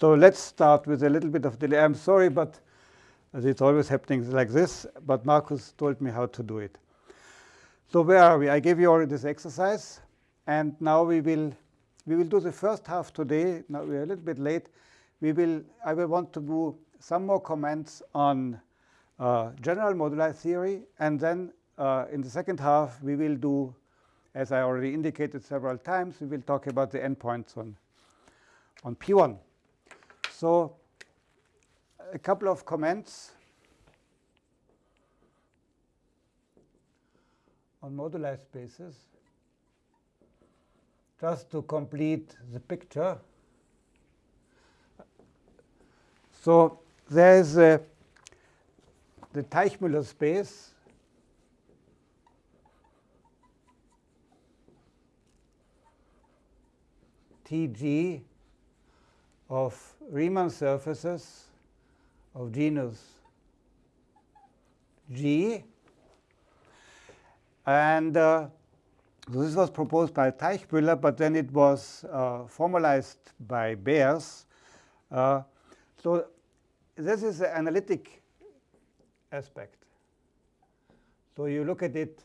So let's start with a little bit of delay. I'm sorry, but it's always happening like this. But Marcus told me how to do it. So where are we? I gave you already this exercise. And now we will, we will do the first half today. Now we're a little bit late. We will, I will want to do some more comments on uh, general moduli theory. And then uh, in the second half, we will do, as I already indicated several times, we will talk about the n points on, on P1. So a couple of comments on moduli spaces just to complete the picture. So there is uh, the Teichmüller space Tg of Riemann surfaces of genus G. And uh, so this was proposed by Teichmüller, but then it was uh, formalized by Bers. Uh, so this is the analytic aspect. So you look at it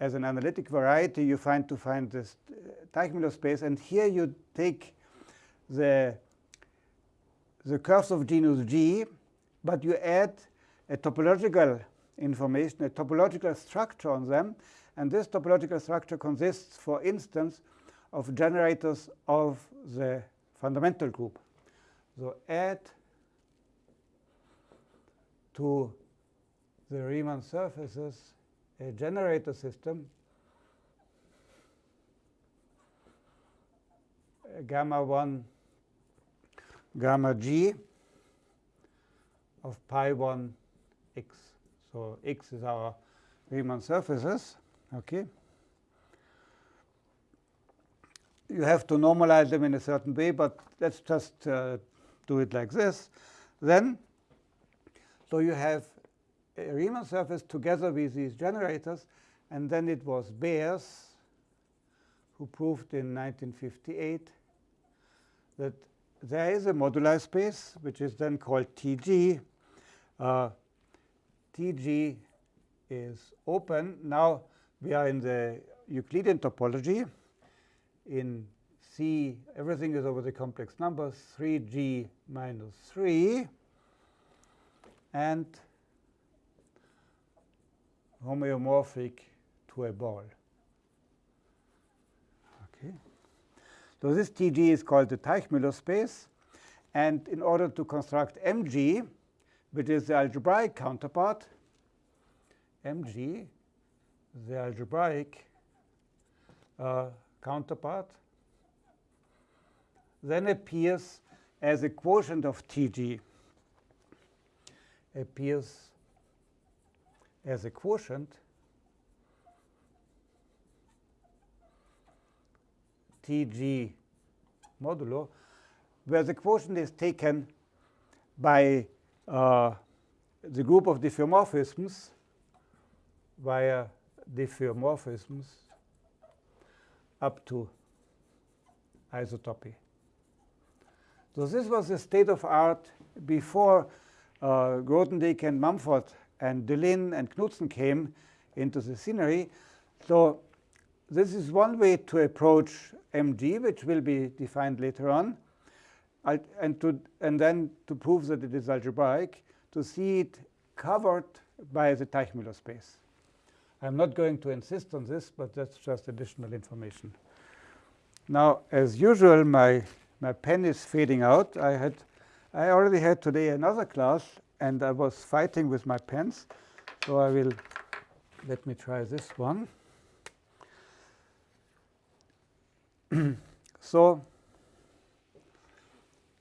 as an analytic variety, you find to find this Teichmüller space, and here you take the, the curves of genus G, but you add a topological information, a topological structure on them. And this topological structure consists, for instance, of generators of the fundamental group. So add to the Riemann surfaces a generator system gamma 1 gamma g of pi 1 x. So x is our Riemann surfaces. Okay. You have to normalize them in a certain way, but let's just uh, do it like this. Then, so you have a Riemann surface together with these generators, and then it was Bers who proved in 1958 that there is a moduli space, which is then called Tg. Uh, Tg is open. Now we are in the Euclidean topology. In C, everything is over the complex numbers, 3g minus 3. And homeomorphic to a ball. So this Tg is called the Teichmüller space. And in order to construct Mg, which is the algebraic counterpart, Mg, the algebraic uh, counterpart, then appears as a quotient of Tg, appears as a quotient Tg modulo, where the quotient is taken by uh, the group of diffeomorphisms via diffeomorphisms up to isotopy. So this was the state of art before uh, Grothendieck and Mumford and Deligne and Knudsen came into the scenery. So this is one way to approach mg, which will be defined later on, and, to, and then to prove that it is algebraic, to see it covered by the Teichmüller space. I'm not going to insist on this, but that's just additional information. Now, as usual, my, my pen is fading out. I, had, I already had today another class, and I was fighting with my pens. So I will, let me try this one. so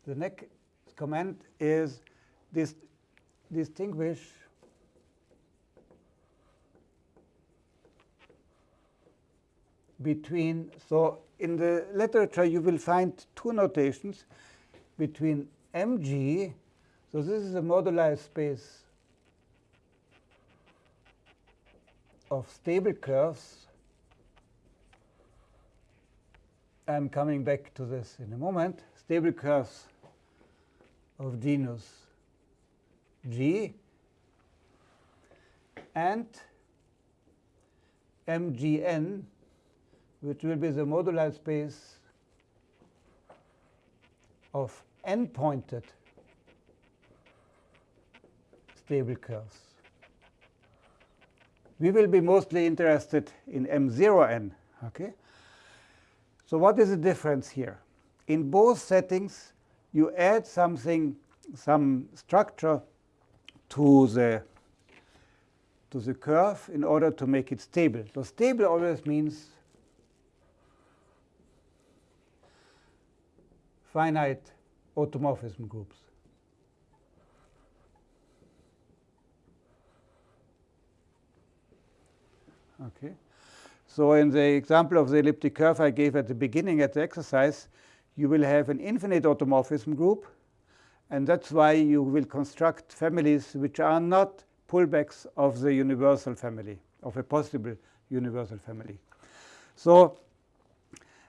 the next comment is this distinguish between, so in the literature you will find two notations between mg, so this is a moduli space of stable curves I'm coming back to this in a moment. Stable curves of genus G and MGN, which will be the moduli space of n-pointed stable curves. We will be mostly interested in M0n. Okay? So what is the difference here? In both settings, you add something, some structure to the to the curve in order to make it stable. So stable always means finite automorphism groups. Okay. So in the example of the elliptic curve I gave at the beginning at the exercise, you will have an infinite automorphism group. And that's why you will construct families which are not pullbacks of the universal family, of a possible universal family. So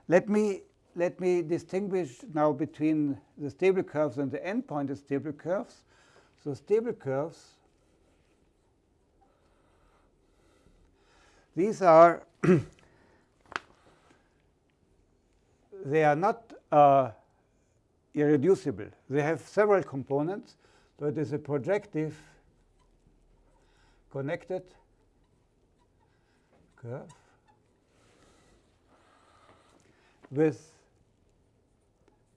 let me, let me distinguish now between the stable curves and the n-pointed stable curves. So stable curves, these are they are not uh, irreducible. They have several components. So it is a projective connected curve with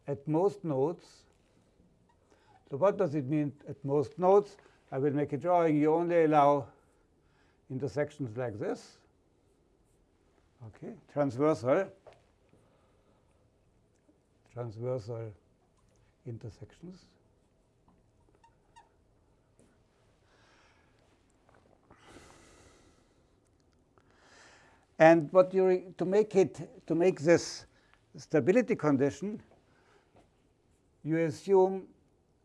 at most nodes. So what does it mean at most nodes? I will make a drawing. You only allow intersections like this. Okay, transversal, transversal intersections. And what you to make it to make this stability condition, you assume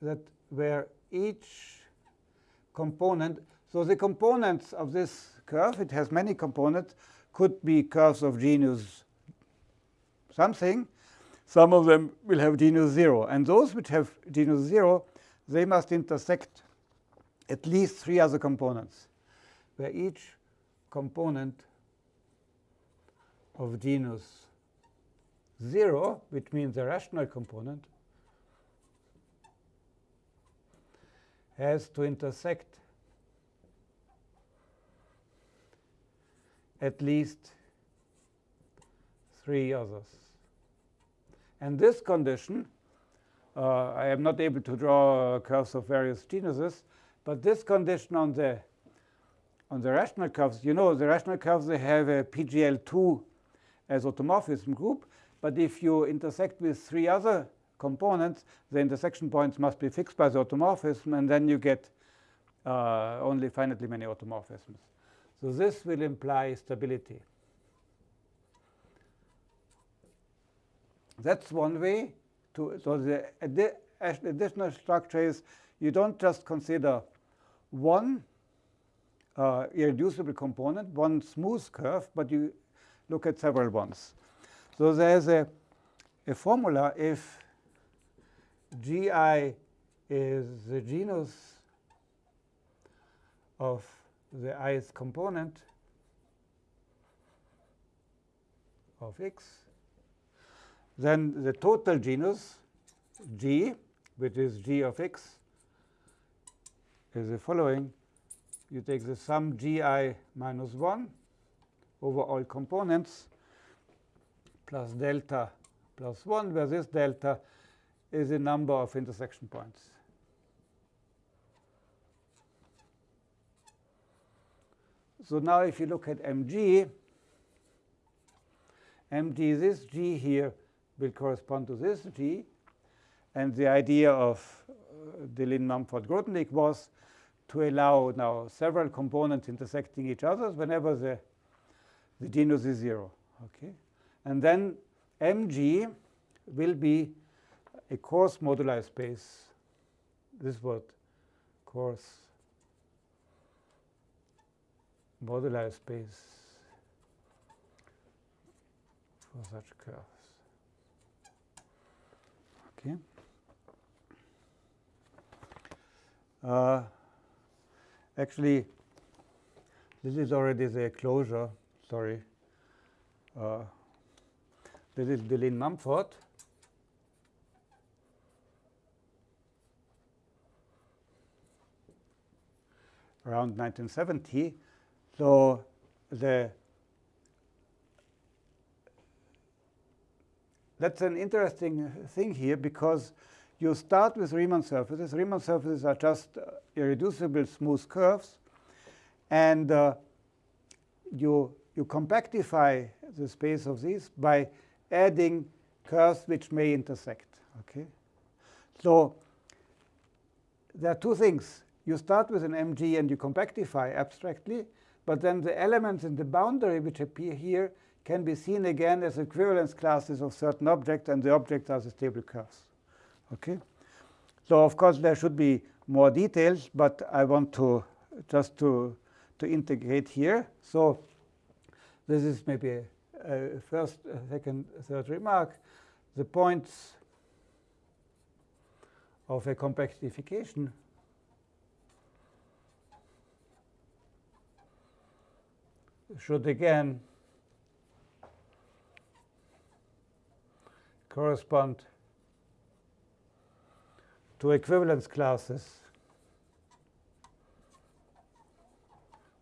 that where each component, so the components of this curve, it has many components, could be curves of genus something. Some of them will have genus 0. And those which have genus 0, they must intersect at least three other components, where each component of genus 0, which means the rational component, has to intersect at least three others. And this condition, uh, I am not able to draw curves of various genuses, but this condition on the on the rational curves, you know, the rational curves, they have a PGL2 as automorphism group. But if you intersect with three other components, the intersection points must be fixed by the automorphism, and then you get uh, only finitely many automorphisms. So this will imply stability. That's one way to, so the addi additional structure is you don't just consider one uh, irreducible component, one smooth curve, but you look at several ones. So there's a, a formula if gi is the genus of the ith component of x, then the total genus g, which is g of x, is the following. You take the sum gi minus 1 over all components plus delta plus 1, where this delta is the number of intersection points. So now if you look at mg, mg, this g here will correspond to this g. And the idea of uh, Deligne, Mumford, Grothendieck was to allow now several components intersecting each other whenever the the genus is 0. Okay? And then mg will be a coarse moduli space. This is what coarse moduli space for such curves. Okay. Uh, actually, this is already the closure. Sorry. Uh, this is Deligne Mumford. around 1970. So the that's an interesting thing here because you start with Riemann surfaces. Riemann surfaces are just uh, irreducible smooth curves. And uh, you, you compactify the space of these by adding curves which may intersect. Okay, So there are two things. You start with an MG and you compactify abstractly. But then the elements in the boundary which appear here can be seen again as equivalence classes of certain objects, and the objects are the stable curves. Okay? So of course, there should be more details, but I want to just to, to integrate here. So this is maybe a, a first, a second, third remark. The points of a compactification should again correspond to equivalence classes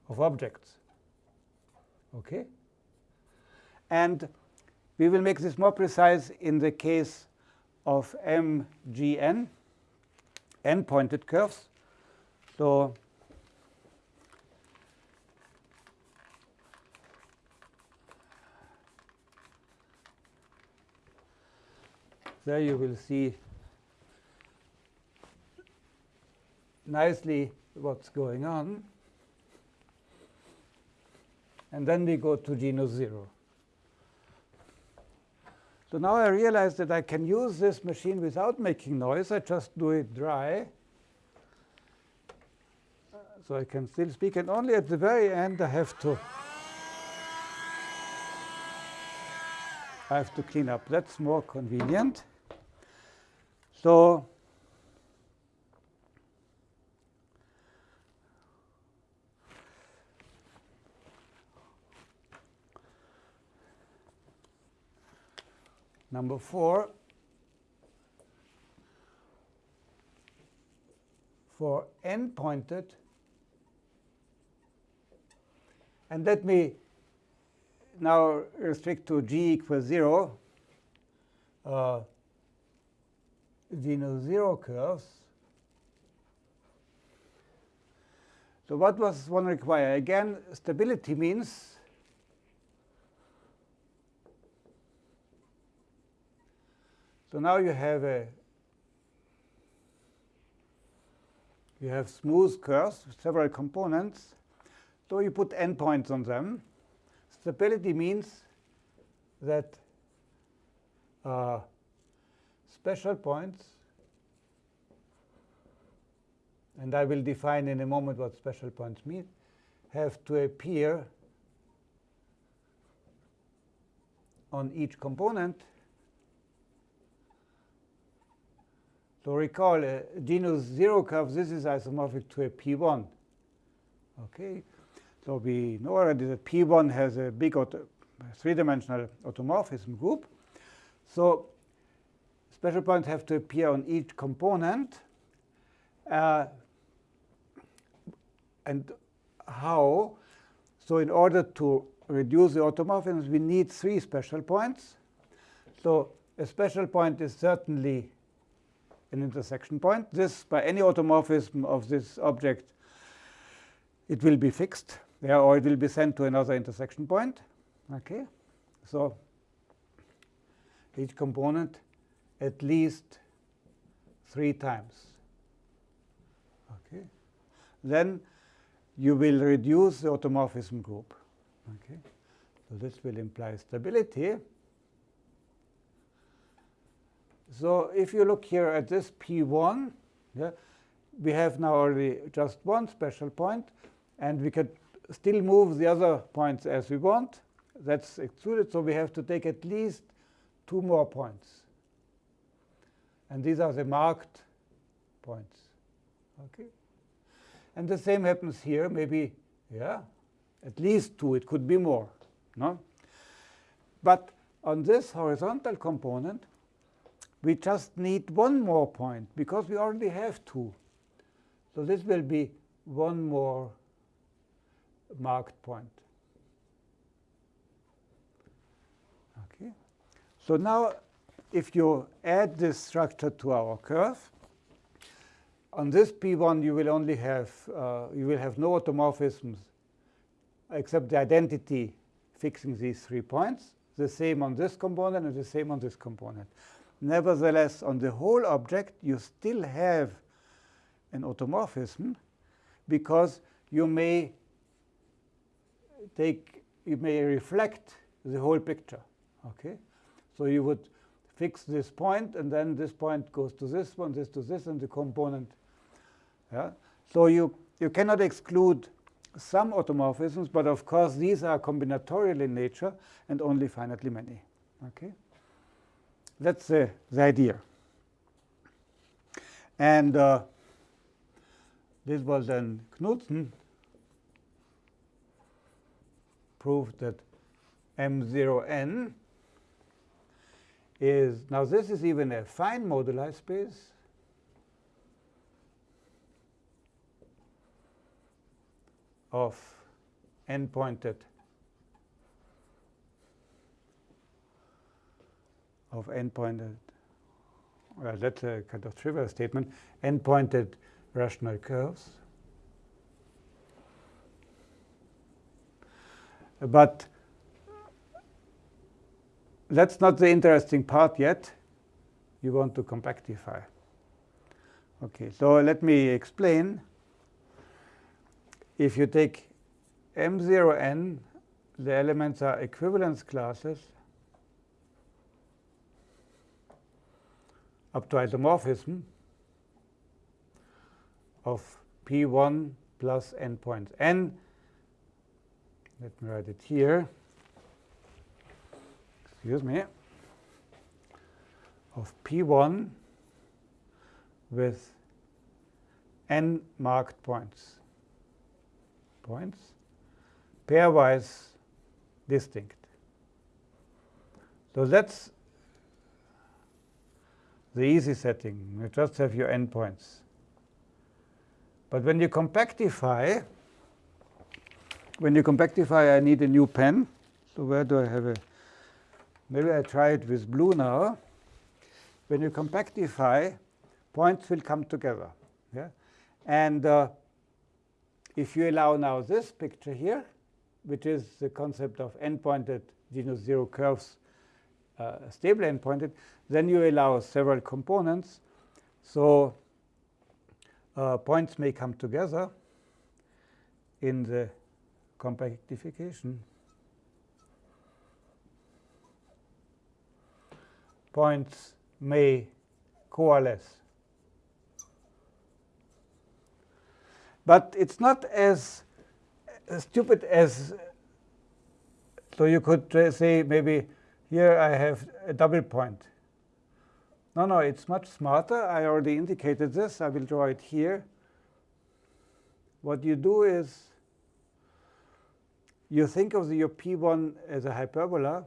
of objects. Okay? And we will make this more precise in the case of MGN, n-pointed curves. So there you will see nicely what's going on. And then we go to genus 0. So now I realize that I can use this machine without making noise. I just do it dry. So I can still speak. And only at the very end I have to I have to clean up. That's more convenient. So number four, for n-pointed, and let me now restrict to g equals 0. Uh, zero curves. So what was one require? Again, stability means so now you have a you have smooth curves, with several components. So you put n points on them. Stability means that uh, special points. And I will define in a moment what special points mean, have to appear on each component. So recall a genus zero curve, this is isomorphic to a P1. Okay, so we know already that P1 has a big three-dimensional automorphism group. So special points have to appear on each component. Uh, and how? So in order to reduce the automorphisms, we need three special points. So a special point is certainly an intersection point. This, by any automorphism of this object, it will be fixed, yeah, or it will be sent to another intersection point. Okay, so each component at least three times. Okay. Then you will reduce the automorphism group. Okay. So this will imply stability. So if you look here at this P1, yeah, we have now already just one special point, and we can still move the other points as we want. That's excluded, so we have to take at least two more points. And these are the marked points. Okay. And the same happens here, maybe, yeah, at least two. It could be more. No? But on this horizontal component, we just need one more point because we already have two. So this will be one more marked point. Okay. So now if you add this structure to our curve, on this P1 you will only have uh, you will have no automorphisms except the identity fixing these three points. The same on this component and the same on this component. Nevertheless, on the whole object, you still have an automorphism because you may take you may reflect the whole picture. Okay, so you would fix this point, and then this point goes to this one, this to this, and the component. Yeah. So you you cannot exclude some automorphisms, but of course these are combinatorial in nature and only finitely many. Okay, that's the, the idea. And uh, this was then Knudsen proved that M0n is, now this is even a fine moduli space. of n-pointed of n-pointed, well, that's a kind of trivial statement, n-pointed rational curves. But that's not the interesting part yet. You want to compactify. Okay, so let me explain. If you take M0n, the elements are equivalence classes up to isomorphism of P1 plus n points. n, let me write it here, excuse me, of P1 with n marked points. Points pairwise distinct. So that's the easy setting. You just have your n points. But when you compactify, when you compactify, I need a new pen. So where do I have a? Maybe I try it with blue now. When you compactify, points will come together. Yeah? And uh, if you allow now this picture here, which is the concept of n-pointed genus zero curves, uh, stable n-pointed, then you allow several components. So uh, points may come together in the compactification. Points may coalesce. But it's not as stupid as, so you could say maybe here I have a double point. No, no, it's much smarter. I already indicated this. I will draw it here. What you do is you think of your P1 as a hyperbola.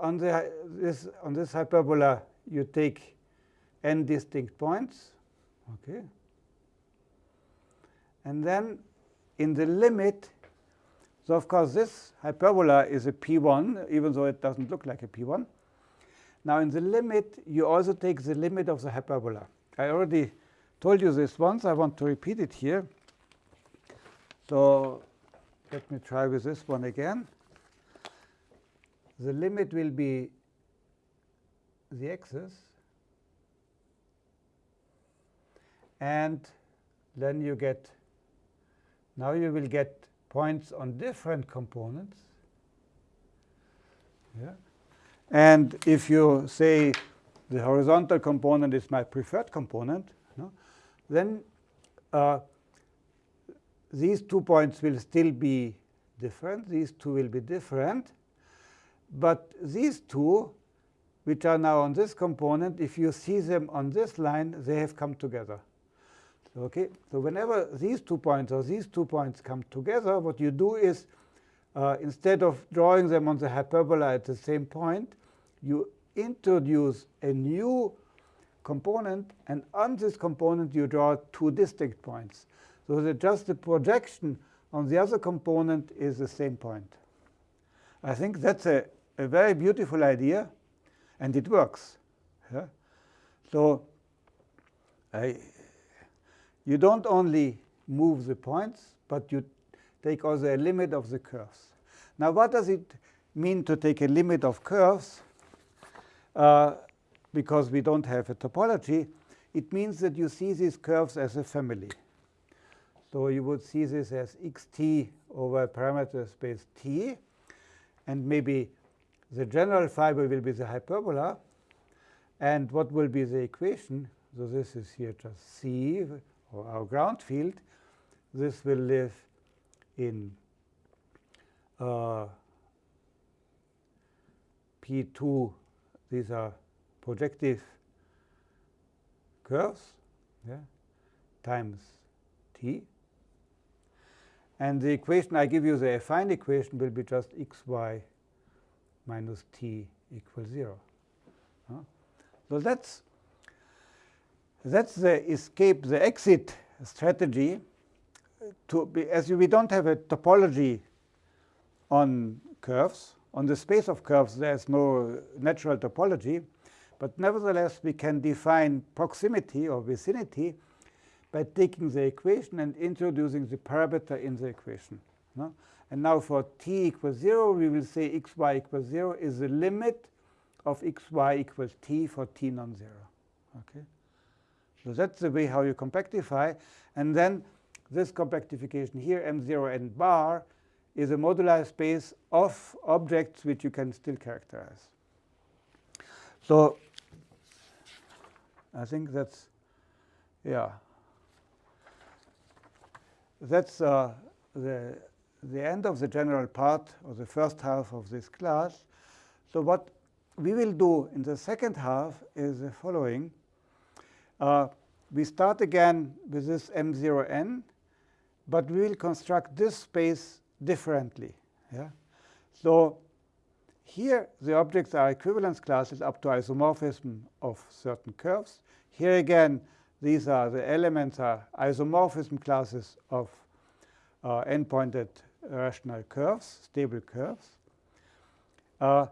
On, the, this, on this hyperbola, you take n distinct points. Okay. And then in the limit, so of course this hyperbola is a P1, even though it doesn't look like a P1. Now in the limit, you also take the limit of the hyperbola. I already told you this once. I want to repeat it here. So let me try with this one again. The limit will be the axis. And then you get, now you will get points on different components. Yeah. And if you say the horizontal component is my preferred component, no, then uh, these two points will still be different. These two will be different. But these two, which are now on this component, if you see them on this line, they have come together. Okay, so whenever these two points or these two points come together, what you do is uh, instead of drawing them on the hyperbola at the same point, you introduce a new component, and on this component you draw two distinct points. So that just the projection on the other component is the same point. I think that's a, a very beautiful idea, and it works. Yeah? So I, you don't only move the points, but you take also a limit of the curves. Now, what does it mean to take a limit of curves? Uh, because we don't have a topology, it means that you see these curves as a family. So you would see this as xt over parameter space t, and maybe the general fiber will be the hyperbola. And what will be the equation? So this is here just C, or our ground field. This will live in uh, P2. These are projective curves yeah, times t. And the equation I give you, the affine equation, will be just xy minus t equals 0. Huh? So that's, that's the escape, the exit strategy. To be, as we don't have a topology on curves, on the space of curves, there's no natural topology. But nevertheless, we can define proximity or vicinity by taking the equation and introducing the parameter in the equation. No? And now for t equals 0, we will say xy equals 0 is the limit of xy equals t for t non-zero. Okay? So that's the way how you compactify. And then this compactification here, m0 n bar, is a moduli space of objects which you can still characterize. So I think that's, yeah that's uh, the, the end of the general part or the first half of this class. So what we will do in the second half is the following. Uh, we start again with this M0n, but we will construct this space differently. Yeah? So here the objects are equivalence classes up to isomorphism of certain curves. Here again, these are the elements are isomorphism classes of uh, n-pointed rational curves, stable curves. Uh,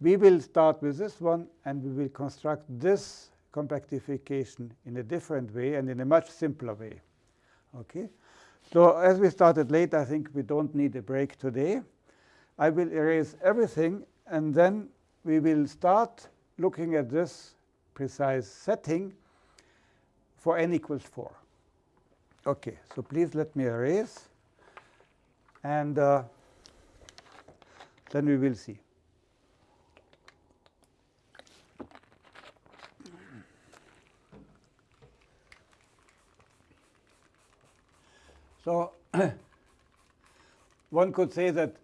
we will start with this one, and we will construct this compactification in a different way and in a much simpler way. Okay. So as we started late, I think we don't need a break today. I will erase everything, and then we will start looking at this precise setting for n equals 4. OK, so please let me erase. And uh, then we will see. So one could say that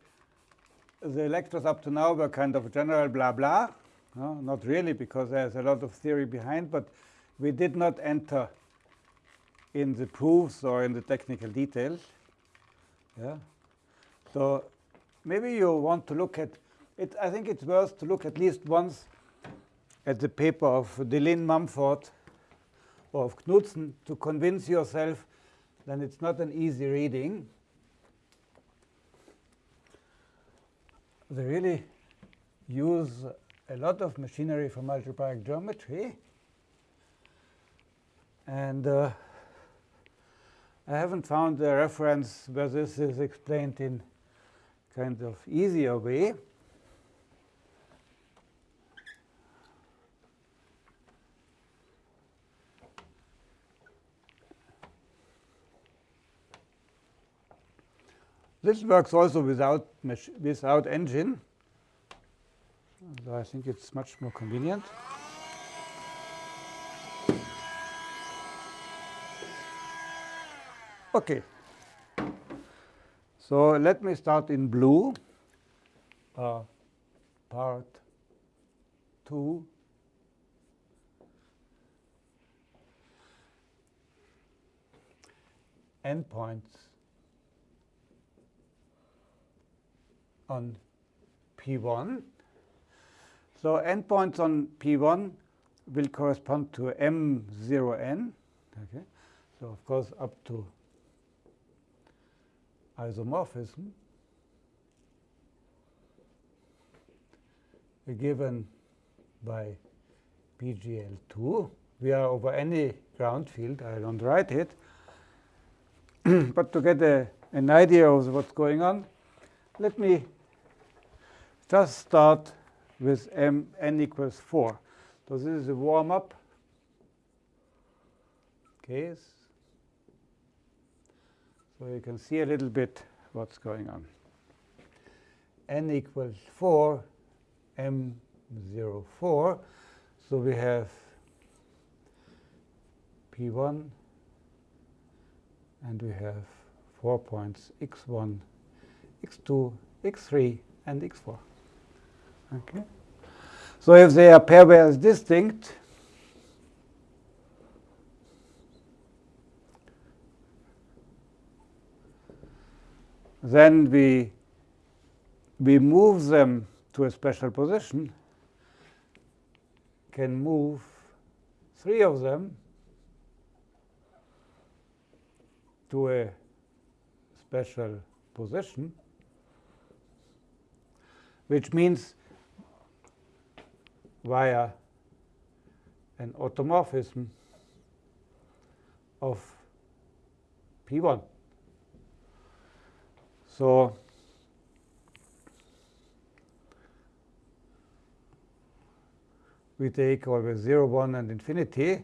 the lectures up to now were kind of general blah blah. No, not really, because there's a lot of theory behind, but we did not enter in the proofs or in the technical details. Yeah. So maybe you want to look at it. I think it's worth to look at least once at the paper of Deligne Mumford or of Knudsen to convince yourself that it's not an easy reading. They really use a lot of machinery from algebraic geometry. And uh, I haven't found a reference where this is explained in kind of easier way. This works also without, without engine. So I think it's much more convenient. Okay. So let me start in blue, uh, part 2. n points on P1. So n points on P1 will correspond to M0n. Okay. So of course up to isomorphism given by PGL2. We are over any ground field. I don't write it. but to get a, an idea of what's going on, let me just start with m n equals 4. So this is a warm-up case. So you can see a little bit what's going on. n equals 4, m04. So we have P1 and we have four points x1, x2, x3, and x4. Okay. So if they are pairwise distinct, then we we move them to a special position, can move three of them to a special position, which means via an automorphism of P1. So we take always 0, 1, and infinity.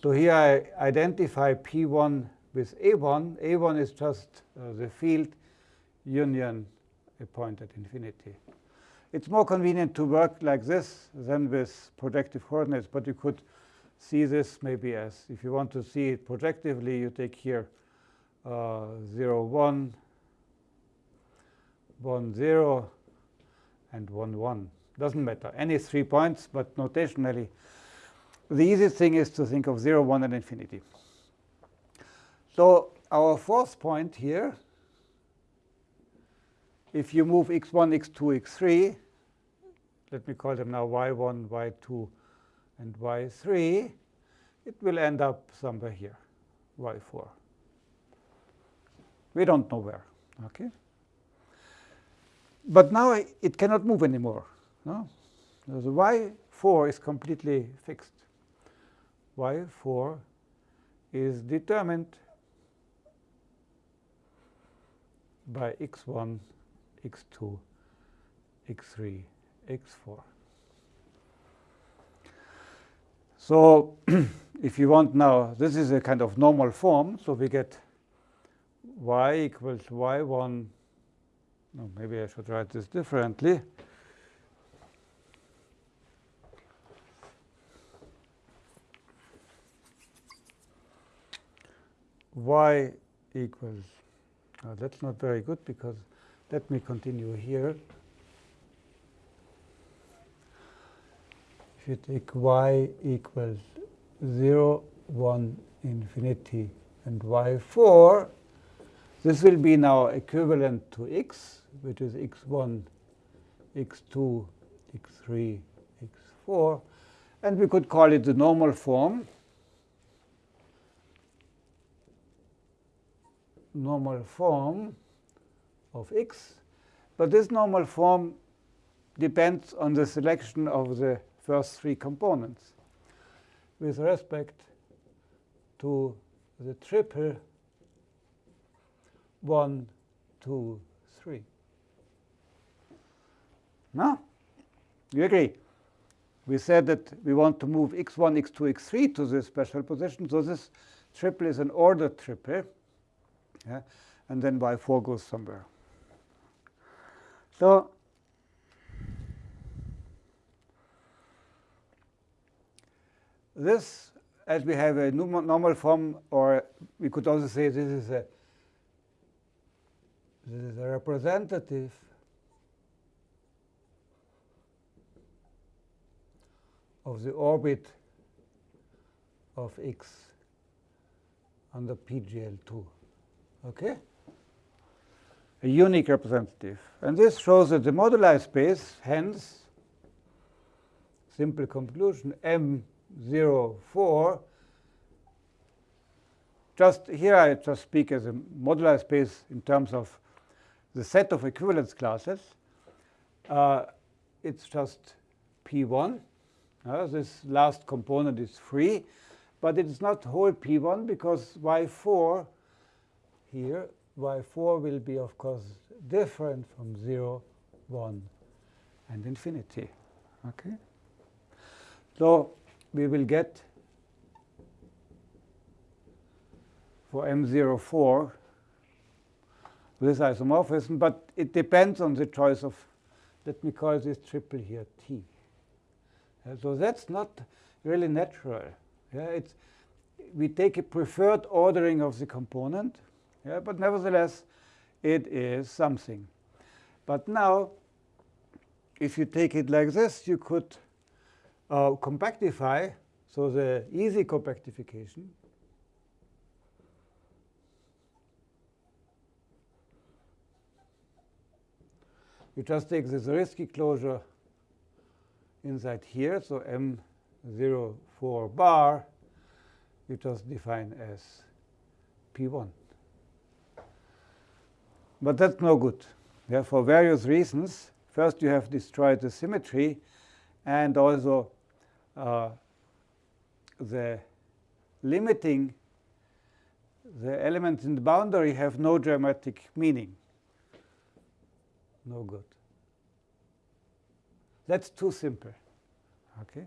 So here I identify P1 with A1. A1 is just uh, the field union a point at infinity. It's more convenient to work like this than with projective coordinates, but you could see this maybe as, if you want to see it projectively, you take here uh, 0, 1, 1, 0, and 1, 1. Doesn't matter. Any three points, but notationally, the easiest thing is to think of 0, 1, and infinity. So our fourth point here, if you move x1, x2, x3, let me call them now y1, y2, and y3, it will end up somewhere here, y4. We don't know where. Okay. But now it cannot move anymore. No? The y4 is completely fixed. y4 is determined by x1, x2, x3, x4. So if you want now, this is a kind of normal form. So we get y equals y1. No, maybe I should write this differently. y equals, oh, that's not very good because let me continue here. If you take y equals 0, 1, infinity, and y4, this will be now equivalent to x, which is x1, x2, x3, x4. And we could call it the normal form. normal form of x. But this normal form depends on the selection of the first three components with respect to the triple 1, 2, 3. Now, you agree? We said that we want to move x1, x2, x3 to this special position. So this triple is an ordered triple. Yeah? And then y4 goes somewhere. So this, as we have a normal form, or we could also say this is a this is a representative of the orbit of x under PGL2. Okay? A unique representative. And this shows that the moduli space, hence, simple conclusion, M04, just here I just speak as a moduli space in terms of the set of equivalence classes. Uh, it's just P1. Uh, this last component is free, but it is not whole P1 because Y4 here, Y4 will be, of course, different from 0, 1, and infinity. Okay? So we will get for M04 this isomorphism, but it depends on the choice of, let me call this triple here T. So that's not really natural. Yeah, it's, we take a preferred ordering of the component, yeah, but nevertheless, it is something. But now, if you take it like this, you could uh, compactify, so the easy compactification you just take this Zariski closure inside here, so M04 bar, you just define as P1. But that's no good. Yeah, for various reasons. First, you have destroyed the symmetry, and also uh, the limiting the elements in the boundary have no geometric meaning. No good. That's too simple. Okay.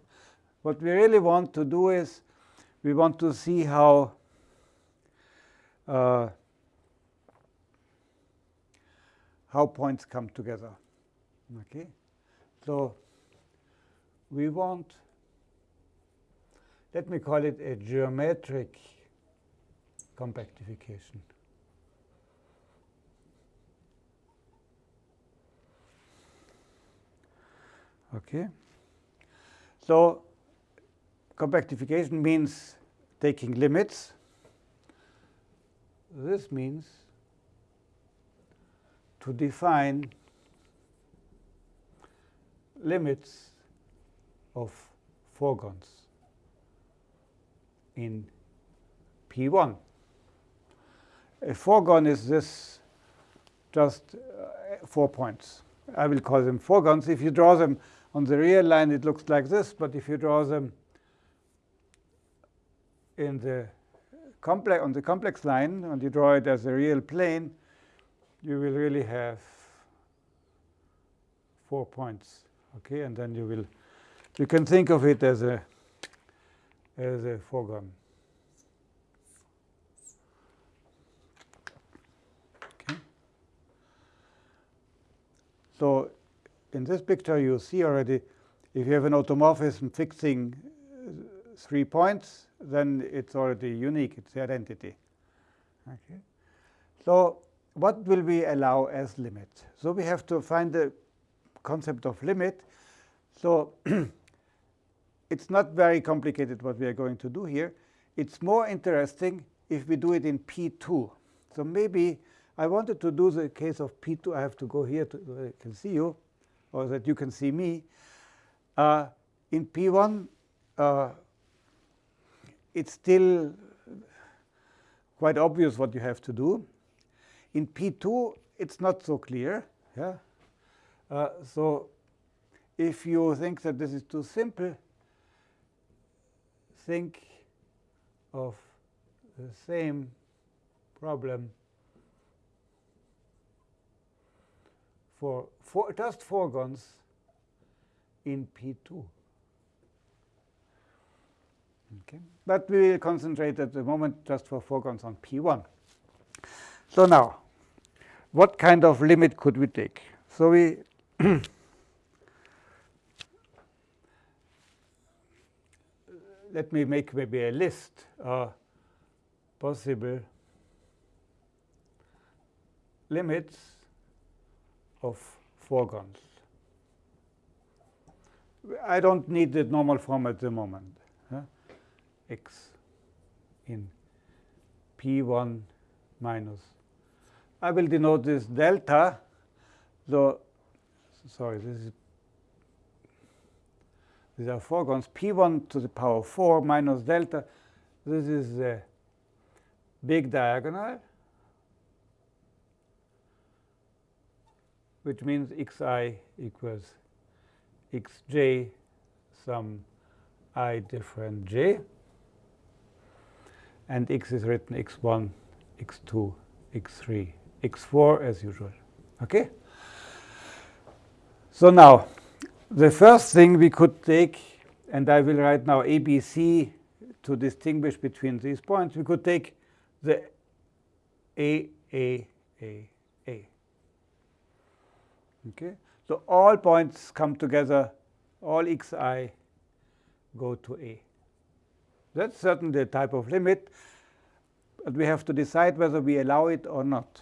What we really want to do is we want to see how uh, how points come together. Okay. So we want, let me call it a geometric compactification. Okay. So compactification means taking limits. This means to define limits of foregons in P1. A foregon is this just uh, four points. I will call them foregons. If you draw them on the real line, it looks like this. But if you draw them in the complex on the complex line, and you draw it as a real plane, you will really have four points. Okay, and then you will you can think of it as a as a foregon. Okay. So in this picture, you see already if you have an automorphism fixing uh, three points, then it's already unique. It's the identity. Okay. So what will we allow as limit? So we have to find the concept of limit. So it's not very complicated what we are going to do here. It's more interesting if we do it in P2. So maybe I wanted to do the case of P2. I have to go here to so I can see you or that you can see me. Uh, in P1, uh, it's still quite obvious what you have to do. In P2, it's not so clear. Yeah. Uh, so if you think that this is too simple, think of the same problem for, for just foregons in P2. Okay. But we will concentrate at the moment just for foregons on P1. So now, what kind of limit could we take? So we let me make maybe a list of possible limits of foregons. I don't need the normal form at the moment. Huh? x in p1 minus I will denote this delta. So, sorry, this is these are foregons. P1 to the power 4 minus delta. This is the big diagonal, which means xi equals xj some i different j. And x is written x1, x2, x3, x4 as usual. Okay? So now, the first thing we could take, and I will write now ABC to distinguish between these points, we could take the A, A, A. Okay? So all points come together, all xi go to A. That's certainly a type of limit, but we have to decide whether we allow it or not.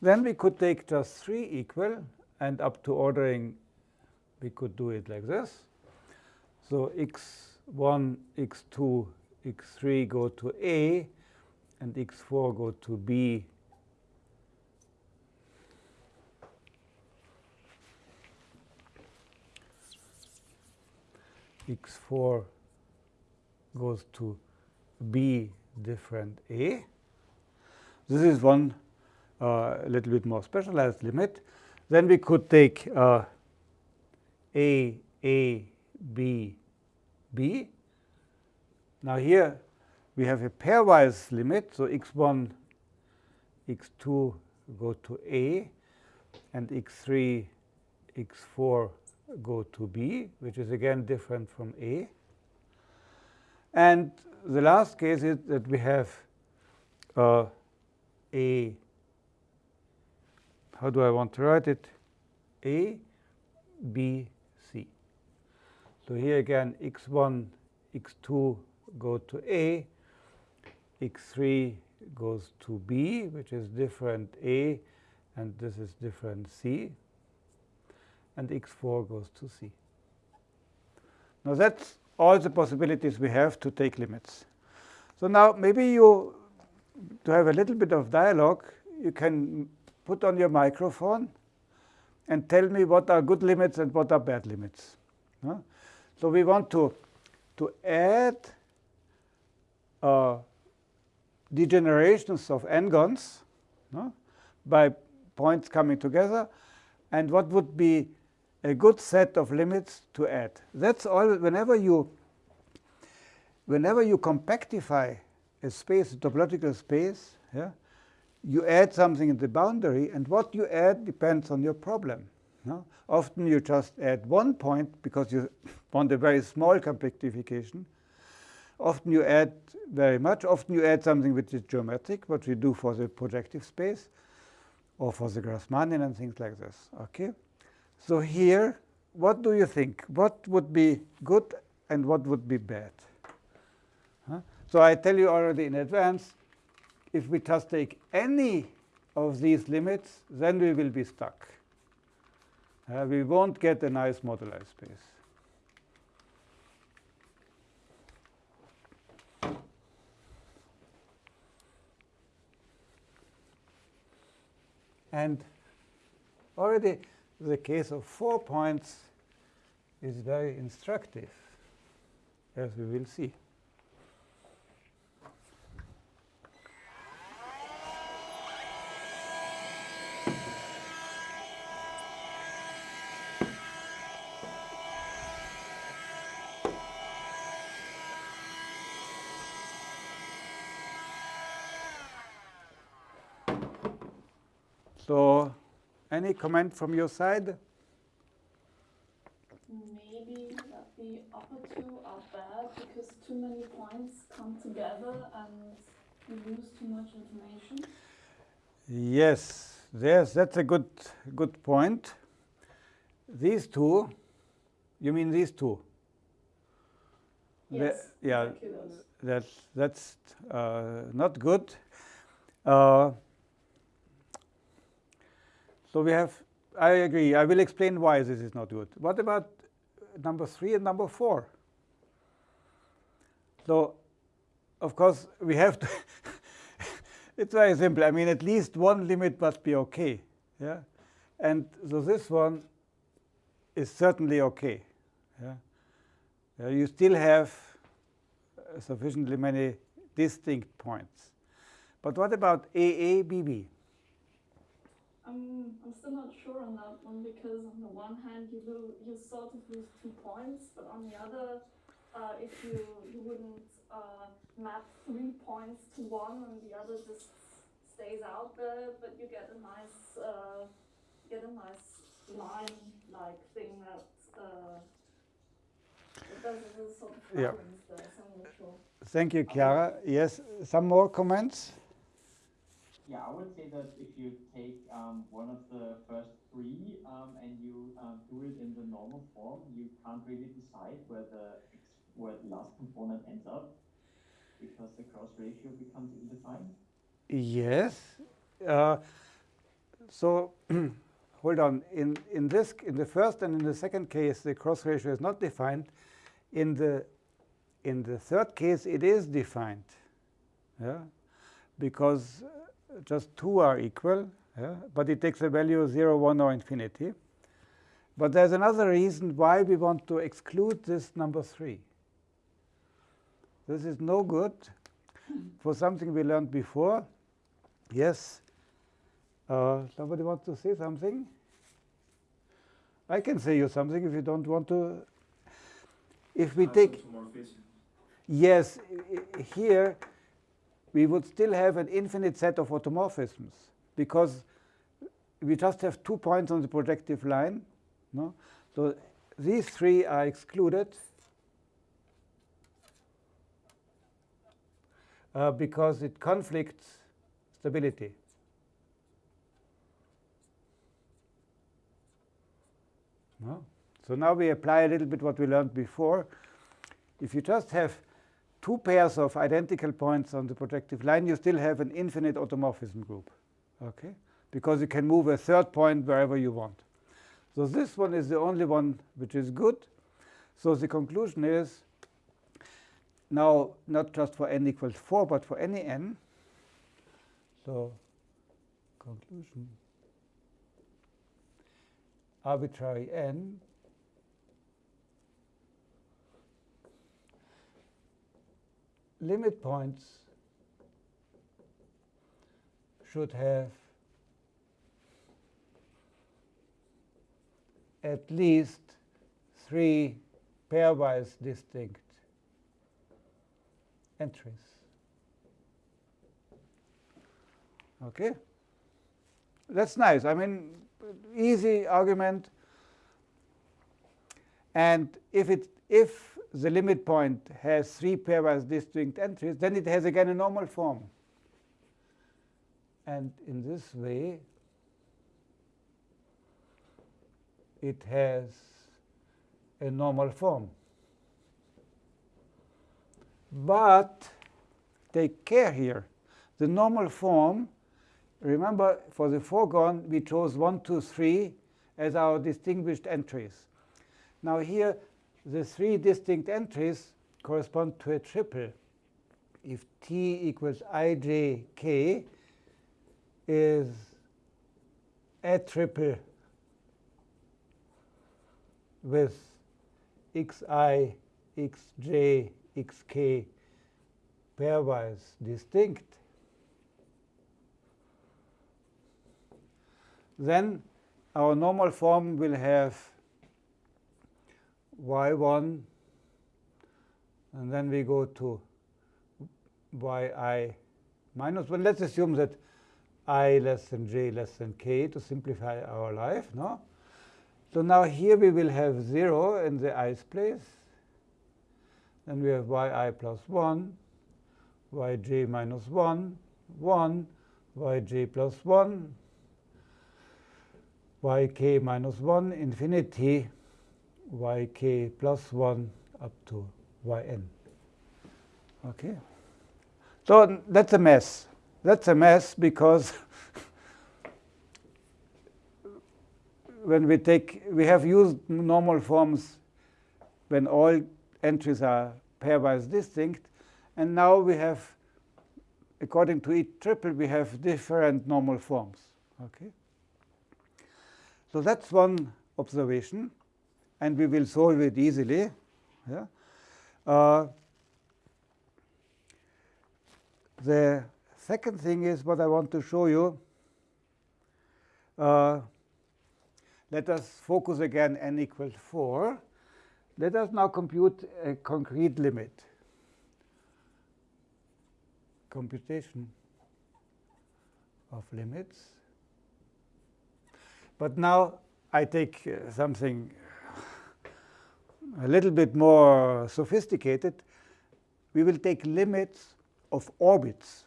Then we could take just 3 equal, and up to ordering, we could do it like this. So x1, x2, x3 go to A, and x4 go to B. x4 goes to B different A. This is one uh, a little bit more specialized limit. Then we could take uh, A, A, B, B. Now here we have a pairwise limit, so x1, x2 go to A, and x3, x4 go to B, which is again different from A. And the last case is that we have uh, A, how do I want to write it? A, B, C. So here again, x1, x2 go to A, x3 goes to B, which is different A, and this is different C, and x4 goes to C. Now that's all the possibilities we have to take limits. So now maybe you, to have a little bit of dialogue, you can put on your microphone and tell me what are good limits and what are bad limits. So we want to, to add uh, degenerations of n-gons by points coming together. And what would be a good set of limits to add? That's all. Whenever you, whenever you compactify a space, a topological space, yeah, you add something in the boundary, and what you add depends on your problem. No? Often you just add one point because you want a very small compactification. Often you add very much. Often you add something which is geometric, what we do for the projective space or for the Grassmannian and things like this. Okay. So here, what do you think? What would be good and what would be bad? Huh? So I tell you already in advance, if we just take any of these limits, then we will be stuck. Uh, we won't get a nice moduli space. And already the case of four points is very instructive, as we will see. So any comment from your side? Maybe that the upper two are bad because too many points come together and you lose too much information. Yes, yes, that's a good good point. These two, you mean these two? Yes. The, yeah, that's that's uh, not good. Uh, so we have, I agree, I will explain why this is not good. What about number three and number four? So, of course, we have to, it's very simple. I mean, at least one limit must be OK. Yeah? And so this one is certainly OK. Yeah? You still have sufficiently many distinct points. But what about AABB? I'm, I'm still not sure on that one because on the one hand you will you sort of lose two points, but on the other, uh, if you you wouldn't uh, map three points to one and the other just stays out there, but you get a nice uh, get a nice line like thing that uh, does a sort of yeah. there, so I'm not sure. Thank you, Chiara. Yes, some more comments? Yeah, I would say that if you take um, one of the first three um, and you um, do it in the normal form, you can't really decide where the where the last component ends up because the cross ratio becomes indefined. Yes. Uh, so hold on. In in this in the first and in the second case, the cross ratio is not defined. In the in the third case, it is defined. Yeah, because just two are equal, yeah? but it takes a value 0, 1, or infinity. But there's another reason why we want to exclude this number 3. This is no good for something we learned before. Yes? Uh, somebody wants to say something? I can say you something if you don't want to. If we take. Yes, here we would still have an infinite set of automorphisms because we just have two points on the projective line. No? So these three are excluded uh, because it conflicts stability. No? So now we apply a little bit what we learned before. If you just have two pairs of identical points on the projective line, you still have an infinite automorphism group, okay? Because you can move a third point wherever you want. So this one is the only one which is good. So the conclusion is now not just for n equals 4, but for any n. So conclusion arbitrary n limit points should have at least three pairwise distinct entries. Okay? That's nice. I mean, easy argument. And if it if the limit point has three pairwise distinct entries, then it has again a normal form. And in this way, it has a normal form. But take care here. The normal form, remember for the foregone, we chose 1, 2, 3 as our distinguished entries. Now here, the three distinct entries correspond to a triple. If t equals ijk is a triple with xi, xj, xk pairwise distinct, then our normal form will have y1, and then we go to yi minus 1. Let's assume that i less than j less than k to simplify our life. No? So now here we will have 0 in the i's place. Then we have yi plus 1, yj minus 1, 1, yj plus 1, yk minus 1, infinity, yk plus 1 up to yn. Okay? So that's a mess. That's a mess because when we take, we have used normal forms when all entries are pairwise distinct, and now we have according to each triple, we have different normal forms. Okay. So that's one observation, and we will solve it easily. Yeah. Uh, the second thing is what I want to show you. Uh, let us focus again n equals 4. Let us now compute a concrete limit. Computation of limits. But now I take uh, something a little bit more sophisticated. We will take limits of orbits,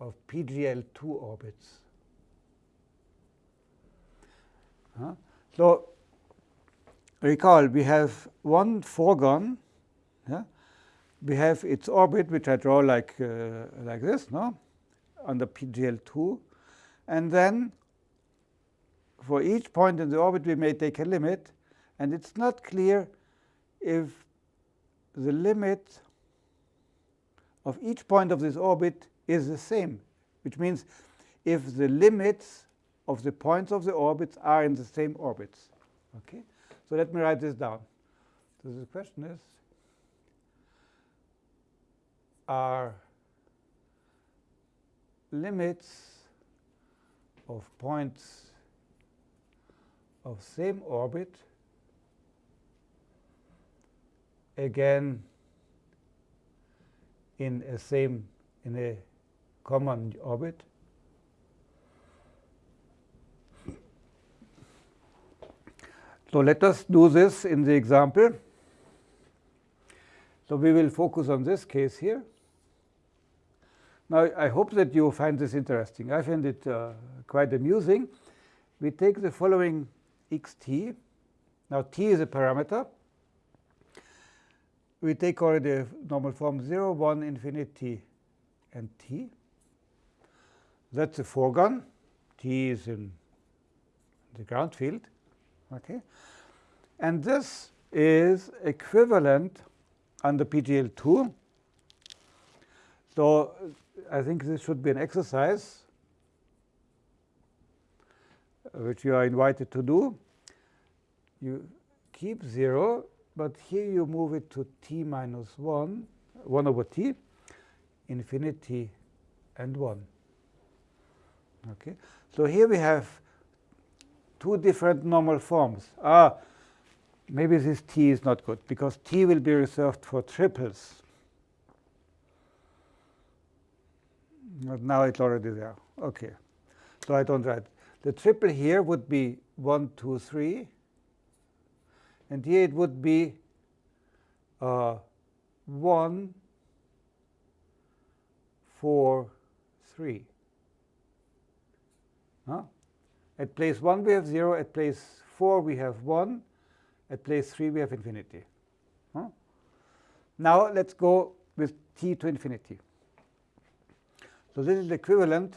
of PGL2 orbits. So recall, we have one foregone. Yeah? We have its orbit, which I draw like, uh, like this, no? on the PGL2. And then for each point in the orbit, we may take a limit. And it's not clear if the limit of each point of this orbit is the same, which means if the limits of the points of the orbits are in the same orbits. Okay? So let me write this down. So the question is, are limits of points of same orbit again in a same in a common orbit So let us do this in the example. So we will focus on this case here. Now, I hope that you find this interesting. I find it uh, quite amusing. We take the following xt. Now, t is a parameter. We take already normal form 0, 1, infinity, and t. That's a foregone. t is in the ground field. Okay? And this is equivalent under PGL2. So I think this should be an exercise which you are invited to do. You keep 0, but here you move it to t minus 1, 1 over t, infinity and 1. Okay, So here we have two different normal forms. Ah, maybe this t is not good, because t will be reserved for triples. But now it's already there. OK. So I don't write. The triple here would be 1, 2, 3. And here it would be uh, 1, 4, 3. Huh? At place 1, we have 0. At place 4, we have 1. At place 3, we have infinity. Huh? Now, let's go with t to infinity. So this is the equivalent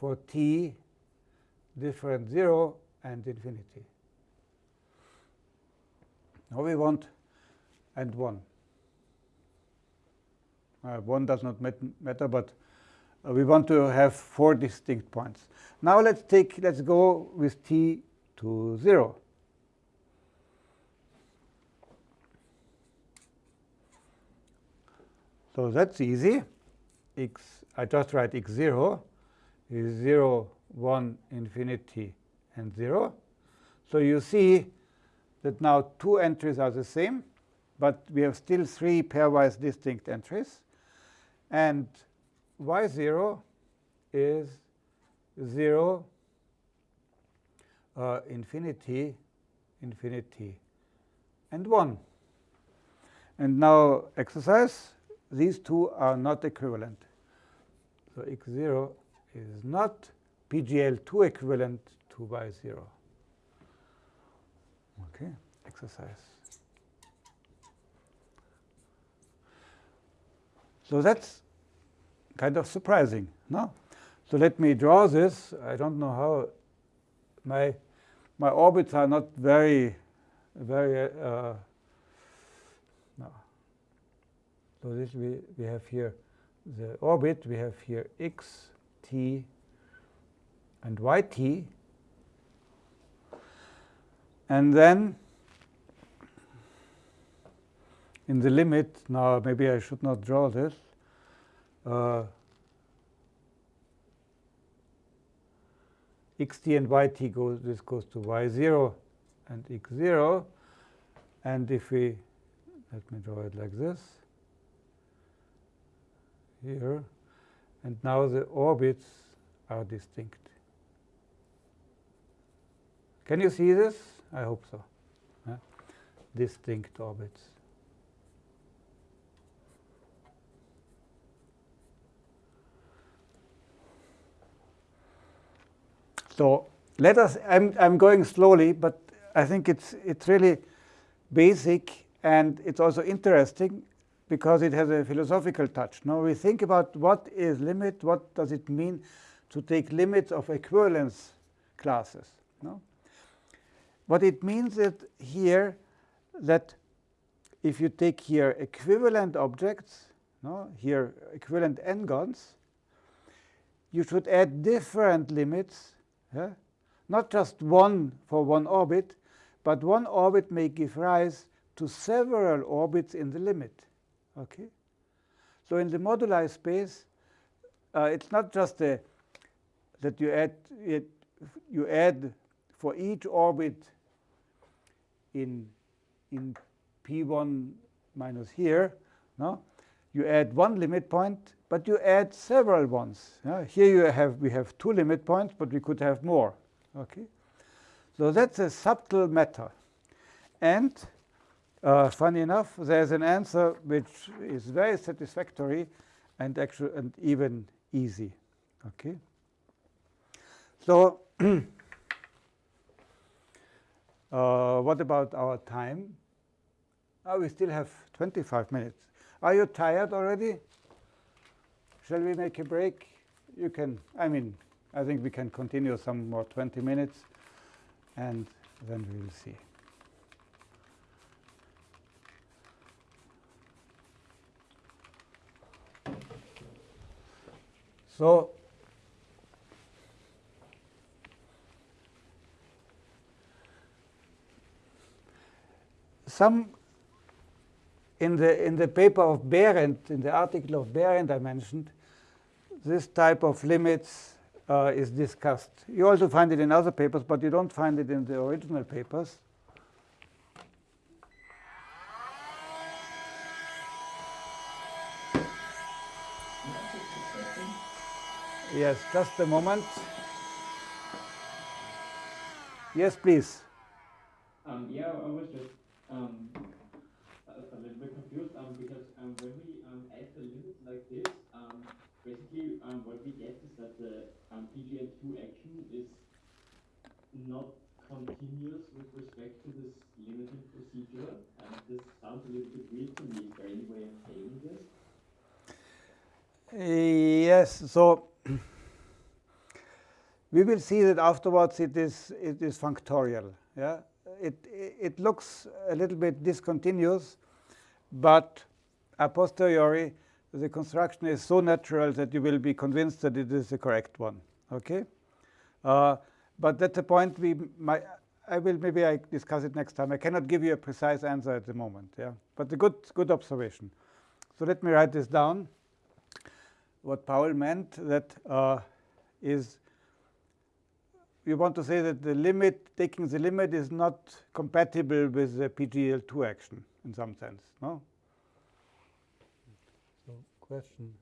for t different 0 and infinity. Now we want and 1. Uh, 1 does not matter, but uh, we want to have four distinct points. Now let's take let's go with t to 0. So that's easy. x I just write x0 is 0, 1, infinity, and 0. So you see that now two entries are the same, but we have still three pairwise distinct entries. And y0 is 0, uh, infinity, infinity, and 1. And now exercise, these two are not equivalent. So x0 is not PGL2 equivalent to y0. Okay, exercise. So that's kind of surprising, no? So let me draw this. I don't know how my my orbits are not very very uh, no. So this we, we have here the orbit, we have here x, t, and yt. And then in the limit, now maybe I should not draw this, uh, xt and yt goes, this goes to y0 and x0. And if we, let me draw it like this, here, and now the orbits are distinct. Can you see this? I hope so. Yeah? Distinct orbits. So let us, I'm, I'm going slowly, but I think it's, it's really basic and it's also interesting because it has a philosophical touch. Now we think about what is limit, what does it mean to take limits of equivalence classes. No? What it means is here that if you take here equivalent objects, no, here equivalent n-gons, you should add different limits yeah? Not just one for one orbit, but one orbit may give rise to several orbits in the limit. Okay? So in the moduli space, uh, it's not just a, that you add it, you add for each orbit in in p1 minus here, no? You add one limit point but you add several ones. Yeah? Here you have we have two limit points, but we could have more. Okay, so that's a subtle matter. And uh, funny enough, there's an answer which is very satisfactory and actually and even easy. Okay. So uh, what about our time? Oh, we still have 25 minutes. Are you tired already? Shall we make a break? You can, I mean, I think we can continue some more 20 minutes, and then we will see. So some in the in the paper of Behrendt, in the article of Behrendt I mentioned, this type of limits uh, is discussed. You also find it in other papers, but you don't find it in the original papers. Yes, just a moment. Yes, please. Um, yeah, I was just um, a, a, little bit confused um, because um, when we um, add a limit like this, um, basically what we get is that the um, PGL2 action is not continuous with respect to this limiting procedure. And this sounds a little bit weird to me. Is there any way of saying this? Yes, so we will see that afterwards it is it is functorial. Yeah, it it looks a little bit discontinuous, but a posteriori the construction is so natural that you will be convinced that it is the correct one. Okay, uh, but that's a point we might. I will maybe I discuss it next time. I cannot give you a precise answer at the moment. Yeah, but a good good observation. So let me write this down. What Paul meant that uh, is we want to say that the limit, taking the limit, is not compatible with the PGL2 action in some sense. No So question.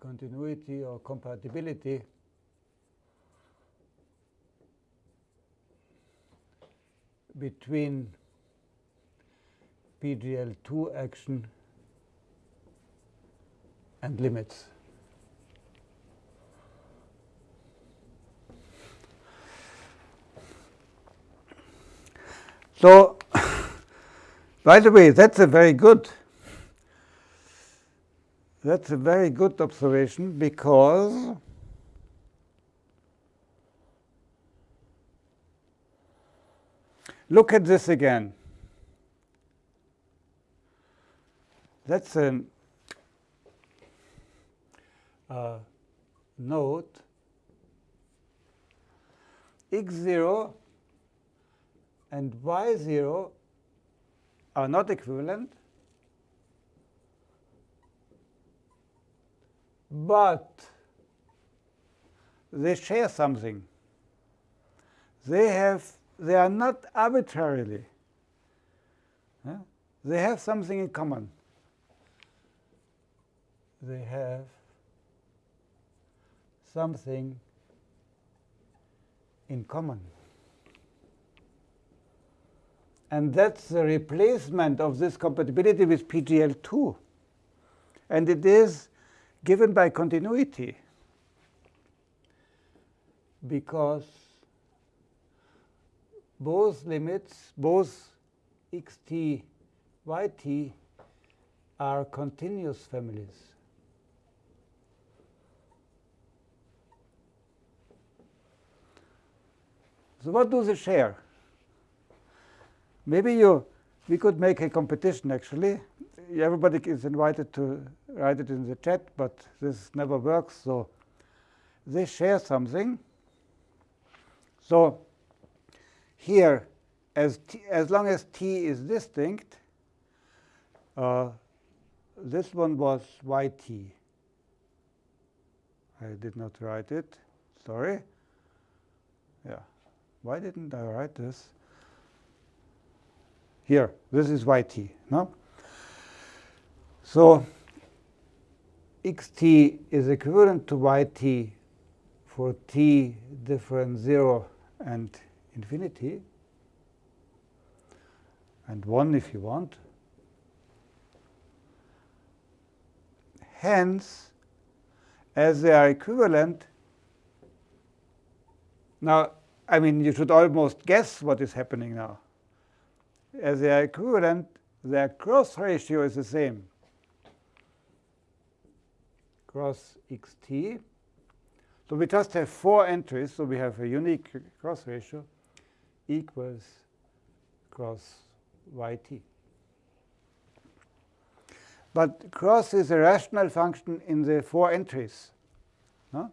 Continuity or compatibility. between PGL2 action and limits. So by the way, that's a very good that's a very good observation because look at this again. That's a uh, note x0 and y0 are not equivalent, but they share something. They have they are not arbitrarily. They have something in common. They have something in common. And that's the replacement of this compatibility with PGL2. And it is given by continuity because both limits, both xt, yt are continuous families. So what do they share? Maybe you, we could make a competition actually. Everybody is invited to write it in the chat, but this never works. So they share something. So here, as, t, as long as t is distinct, uh, this one was yt. I did not write it. Sorry. Yeah. Why didn't I write this? Here, this is yt. No? So xt is equivalent to yt for t different 0 and infinity, and 1 if you want. Hence, as they are equivalent, now, I mean, you should almost guess what is happening now. As they are equivalent, their cross ratio is the same. Cross xt. So we just have four entries, so we have a unique cross ratio equals cross yt. But cross is a rational function in the four entries. No?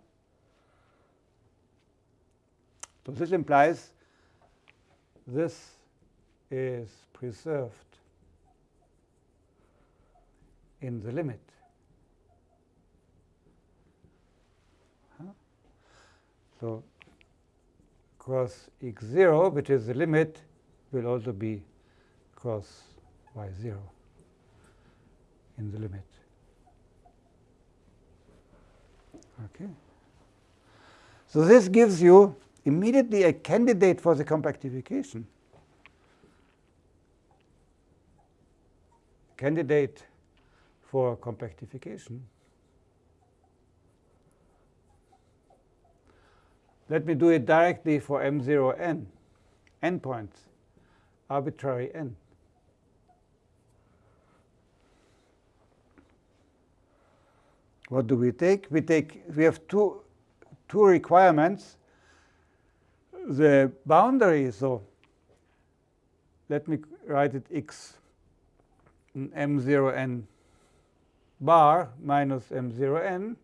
So this implies this is preserved in the limit. So cross x0, which is the limit, will also be cross y0 in the limit. Okay. So this gives you immediately a candidate for the compactification. Candidate for compactification. Let me do it directly for m0n, n points, arbitrary n. What do we take? We take we have two two requirements. The boundary, so let me write it x m0n bar minus m0n.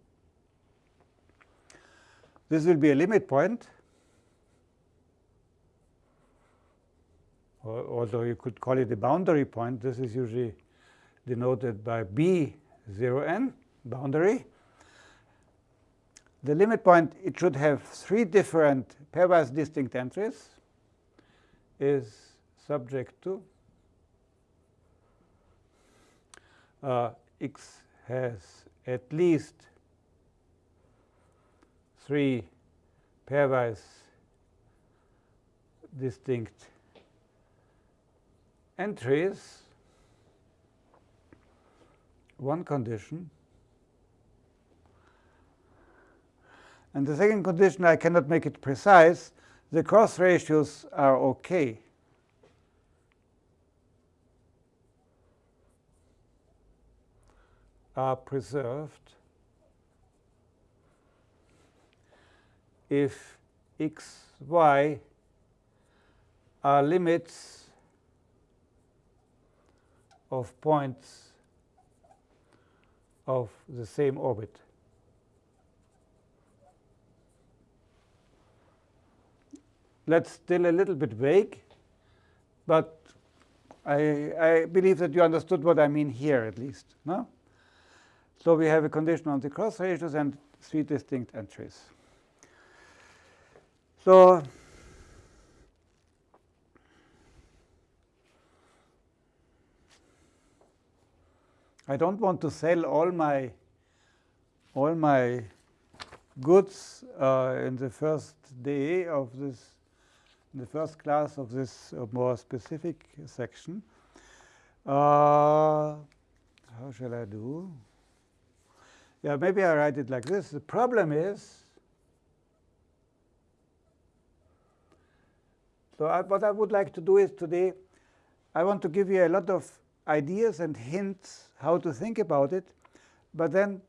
This will be a limit point, although you could call it a boundary point. This is usually denoted by b0n boundary. The limit point, it should have three different pairwise distinct entries, is subject to uh, x has at least three pairwise distinct entries, one condition, And the second condition, I cannot make it precise. The cross ratios are OK. Are preserved if x, y are limits of points of the same orbit. That's still a little bit vague, but I, I believe that you understood what I mean here at least. No? So we have a condition on the cross ratios and three distinct entries. So I don't want to sell all my all my goods uh, in the first day of this, the first class of this uh, more specific section. Uh, how shall I do? Yeah, maybe I write it like this. The problem is, so I, what I would like to do is today, I want to give you a lot of ideas and hints how to think about it. But then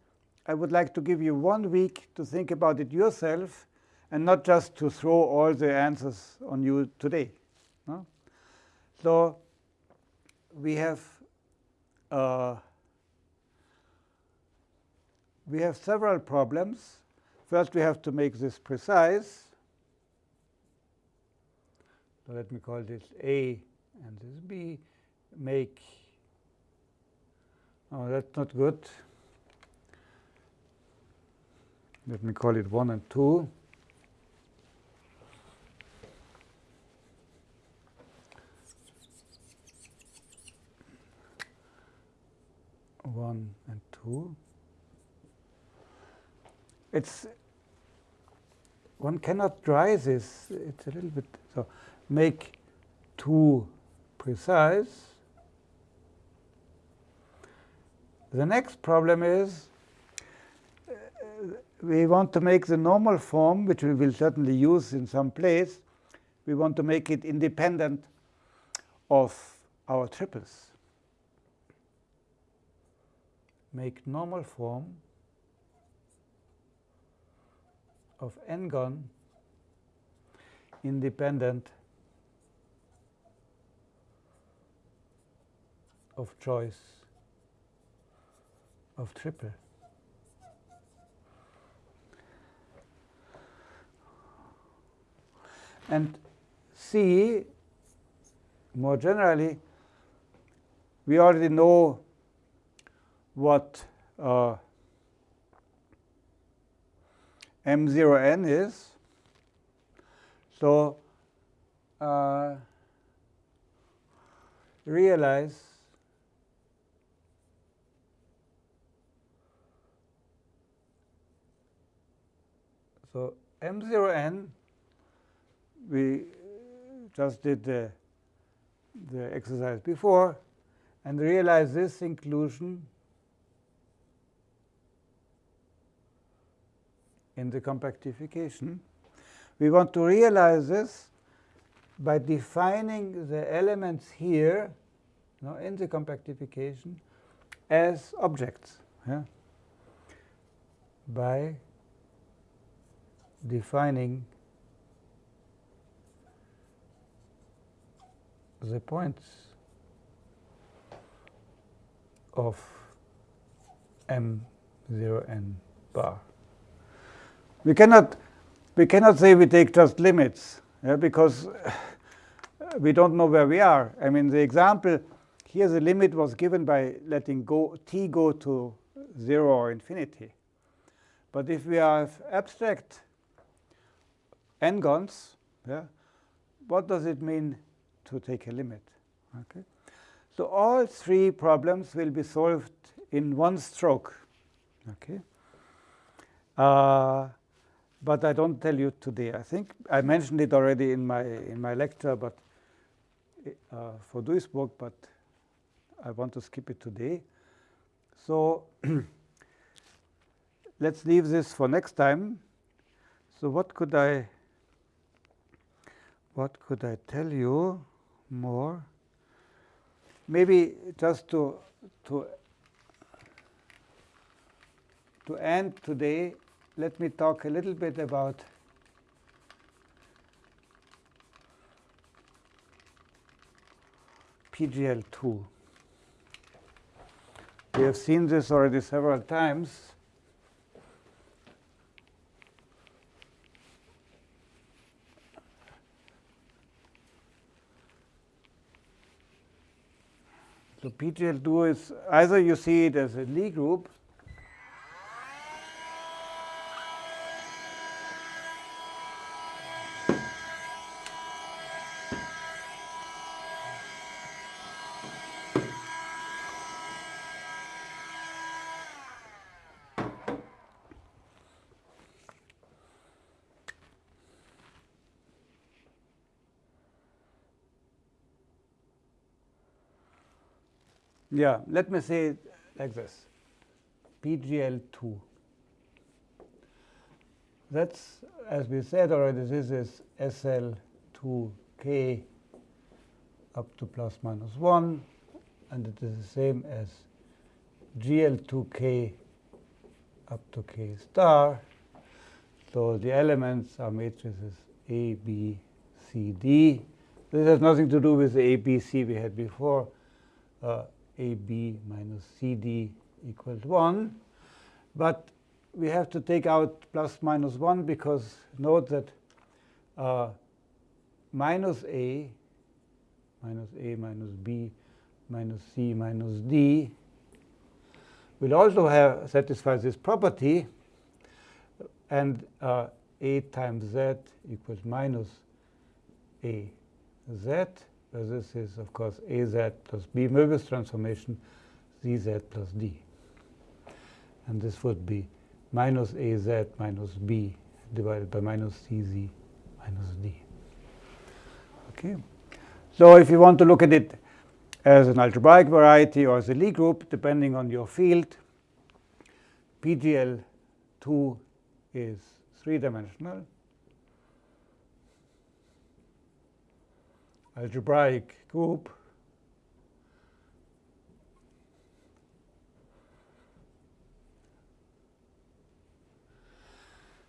I would like to give you one week to think about it yourself and not just to throw all the answers on you today. No? So we have uh, we have several problems. First, we have to make this precise. So let me call this A and this B. Make Oh, that's not good. Let me call it 1 and 2. One and two. It's one cannot dry this. It's a little bit so. Make two precise. The next problem is uh, we want to make the normal form, which we will certainly use in some place, we want to make it independent of our triples. Make normal form of n-gon independent of choice of triple. And C, more generally, we already know what uh, M0n is. So uh, realize So M0n, we just did the, the exercise before and realize this inclusion in the compactification. We want to realize this by defining the elements here you know, in the compactification as objects yeah? by defining the points of M0n bar. We cannot, we cannot say we take just limits yeah, because we don't know where we are. I mean, the example here, the limit was given by letting go t go to 0 or infinity. But if we have abstract n-gons, yeah, what does it mean to take a limit? Okay. So all three problems will be solved in one stroke. Okay. Uh, but I don't tell you today. I think I mentioned it already in my in my lecture, but uh, for Duisburg, but I want to skip it today. So let's leave this for next time. So what could I what could I tell you more? Maybe just to to to end today, let me talk a little bit about PGL2. We have seen this already several times. So PGL2 is either you see it as a Lie group Yeah, let me say it like this PGL2. That's, as we said already, this is SL2K up to plus minus 1, and it is the same as GL2K up to K star. So the elements are matrices A, B, C, D. This has nothing to do with the A, B, C we had before. Uh, AB minus CD equals 1. But we have to take out plus minus 1 because note that uh, minus A, minus A minus B minus C minus D will also have satisfy this property. And uh, A times Z equals minus A Z where this is, of course, Az plus B Möbius transformation, Zz plus D. And this would be minus Az minus B divided by minus Cz minus D. Okay. So if you want to look at it as an algebraic variety or as a Lie group, depending on your field, PGL2 is three-dimensional. Algebraic group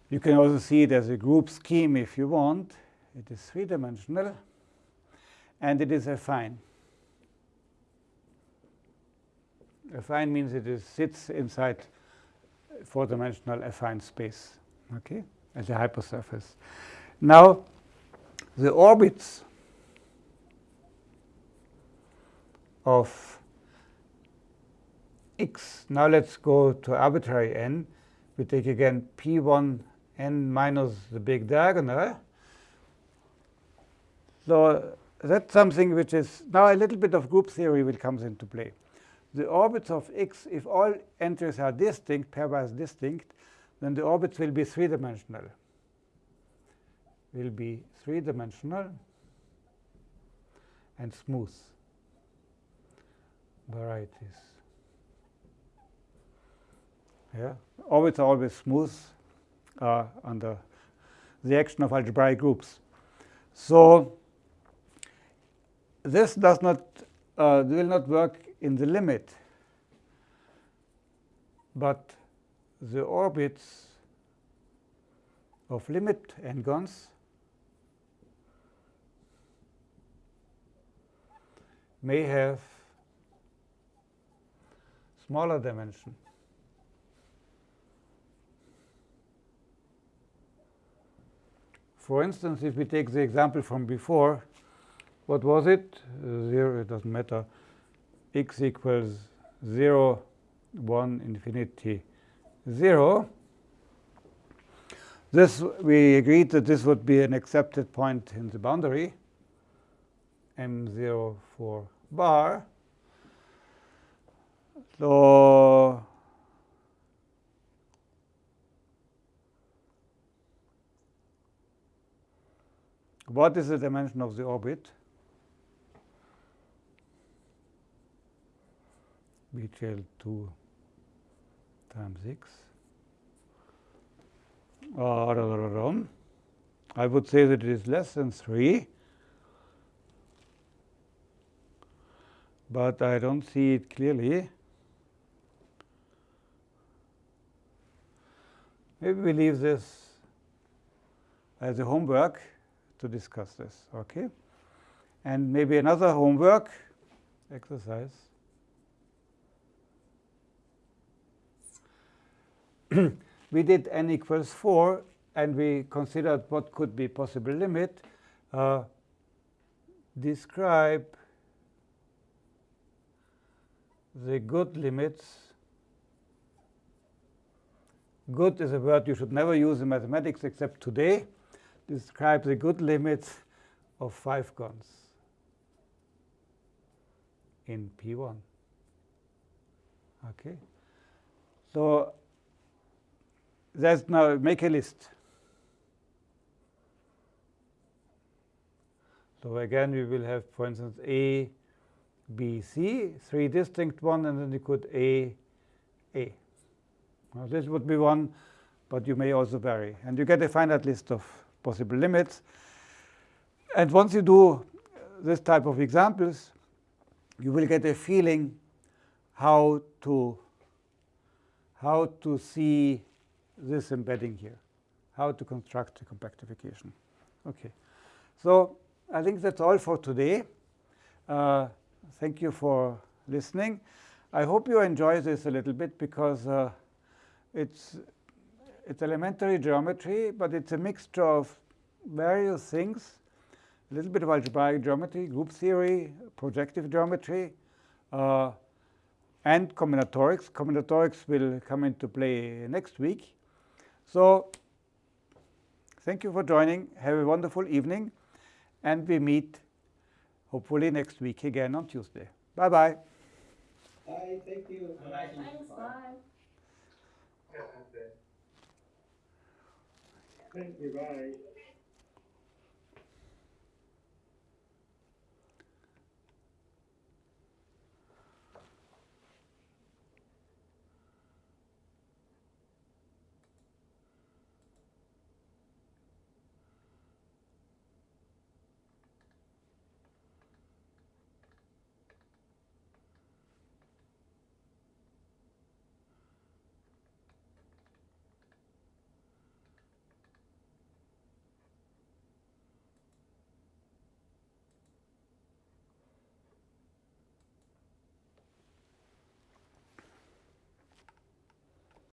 You can also see it as a group scheme if you want. It is three-dimensional, and it is affine. Affine means it is, sits inside four-dimensional affine space, okay, as a hypersurface. Now, the orbits of x. Now let's go to arbitrary n. We take again p1 n minus the big diagonal. So that's something which is now a little bit of group theory will comes into play. The orbits of x, if all entries are distinct, pairwise distinct, then the orbits will be three-dimensional. Will be three-dimensional and smooth varieties. Yeah, orbits are always smooth uh, under the action of algebraic groups. So this does not uh, will not work in the limit, but the orbits of limit n-gons may have smaller dimension. For instance, if we take the example from before, what was it? Uh, 0, it doesn't matter. x equals 0, 1, infinity, 0. This, we agreed that this would be an accepted point in the boundary, m0 for bar. So what is the dimension of the orbit? PGL2 times x. Uh, I would say that it is less than 3. But I don't see it clearly. Maybe we leave this as a homework to discuss this, okay? And maybe another homework exercise. we did n equals 4, and we considered what could be possible limit. Uh, describe the good limits. Good is a word you should never use in mathematics except today. Describe the good limits of five gons in P1. Okay. So let's now make a list. So again, we will have, for instance, A, B, C, three distinct ones, and then you could A, A. Now this would be one, but you may also vary. And you get a finite list of possible limits. And once you do this type of examples, you will get a feeling how to how to see this embedding here, how to construct the compactification. Okay, so I think that's all for today. Uh, thank you for listening. I hope you enjoy this a little bit because uh, it's it's elementary geometry, but it's a mixture of various things, a little bit of algebraic geometry, group theory, projective geometry, uh, and combinatorics. Combinatorics will come into play next week. So thank you for joining. Have a wonderful evening. And we meet hopefully next week again on Tuesday. Bye-bye. Bye, thank you. Bye. Thanks, bye. Thank you, bye.